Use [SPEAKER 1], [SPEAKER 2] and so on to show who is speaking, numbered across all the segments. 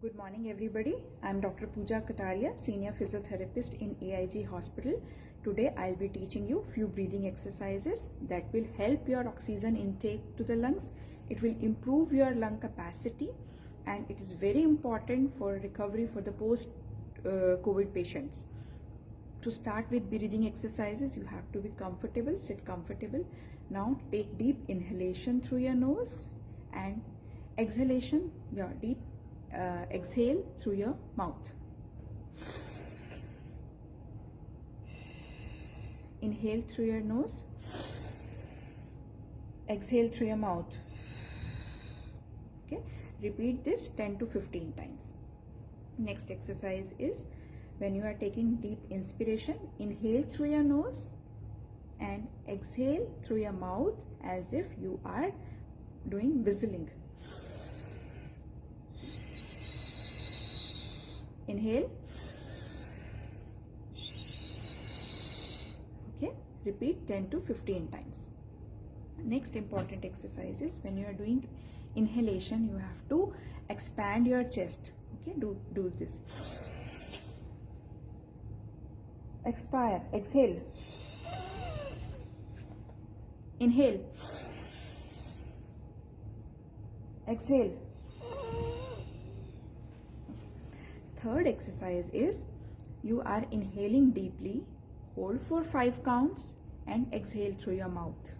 [SPEAKER 1] Good morning, everybody. I'm Dr. Pooja Kataria, Senior Physiotherapist in AIG Hospital. Today, I'll be teaching you few breathing exercises that will help your oxygen intake to the lungs. It will improve your lung capacity, and it is very important for recovery for the post uh, patients. To start with breathing exercises, you have to be comfortable, sit comfortable. Now, take deep inhalation through your nose and exhalation, your deep uh, exhale through your mouth. Inhale through your nose. Exhale through your mouth. Okay. Repeat this 10 to 15 times. Next exercise is when you are taking deep inspiration, inhale through your nose and exhale through your mouth as if you are doing whistling. Inhale. Okay, repeat 10 to 15 times. Next important exercise is when you are doing inhalation, you have to expand your chest. Okay, do, do this. Expire, exhale. Inhale. Exhale. third exercise is you are inhaling deeply, hold for 5 counts and exhale through your mouth.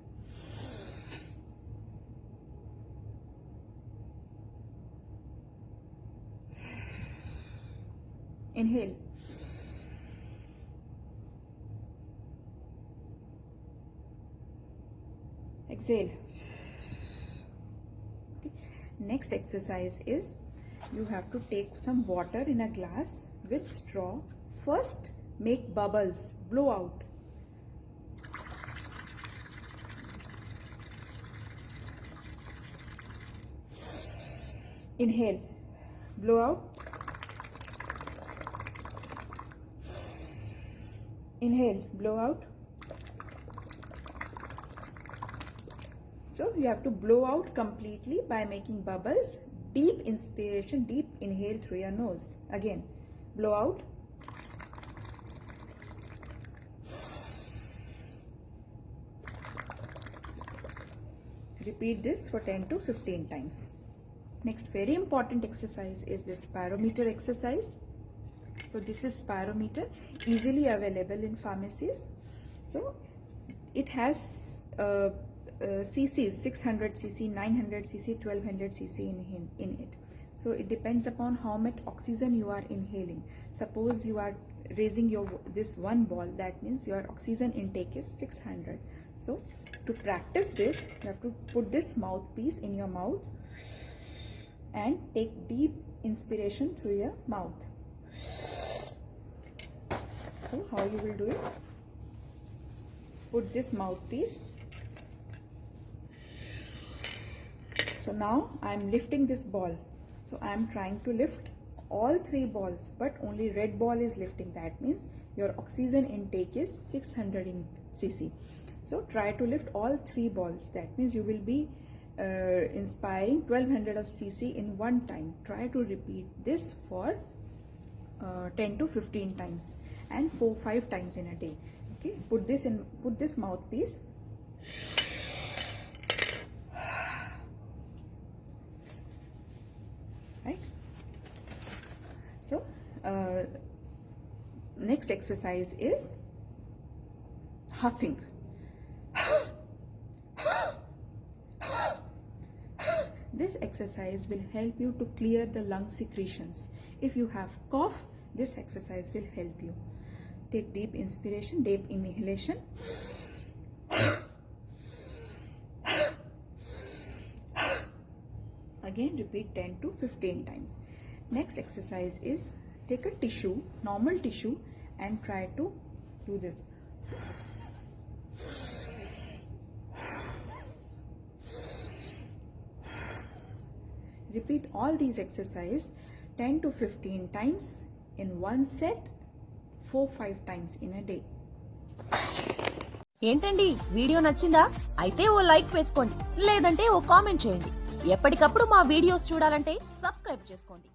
[SPEAKER 1] Inhale. Exhale. Okay. Next exercise is you have to take some water in a glass with straw. First make bubbles blow out. Inhale. Blow out. Inhale. Blow out so you have to blow out completely by making bubbles. Deep inspiration deep inhale through your nose. Again blow out. Repeat this for 10 to 15 times. Next very important exercise is this spirometer exercise. So this is spirometer easily available in pharmacies. So it has uh, uh, cc's 600 cc 900 cc 1200 cc in, in it. So it depends upon how much oxygen you are inhaling. Suppose you are raising your this one ball that means your oxygen intake is 600 so to practice this you have to put this mouthpiece in your mouth and take deep inspiration through your mouth. So how you will do it? Put this mouthpiece so now I am lifting this ball. So I am trying to lift all three balls but only red ball is lifting. That means your oxygen intake is 600 in cc so try to lift all three balls. That means you will be uh, inspiring 1200 of cc in one time. Try to repeat this for uh, 10 to 15 times and 4 5 times in a day. Okay? Put this in put this mouthpiece right so uh, next exercise is huffing. This exercise will help you to clear the lung secretions. If you have cough this exercise will help you. Take deep inspiration deep inhalation. Again repeat 10 to 15 times. Next exercise is take a tissue normal tissue and try to do this repeat all these exercise 10 to 15 times in one set 4 5 times in a day
[SPEAKER 2] ఏంటండి video నచ్చిందా అయితే ఓ like వేసుకోండి లేదంటే ఓ comment చేయండి ఎప్పటికప్పుడు మా videos చూడాలంటే subscribe చేసుకోండి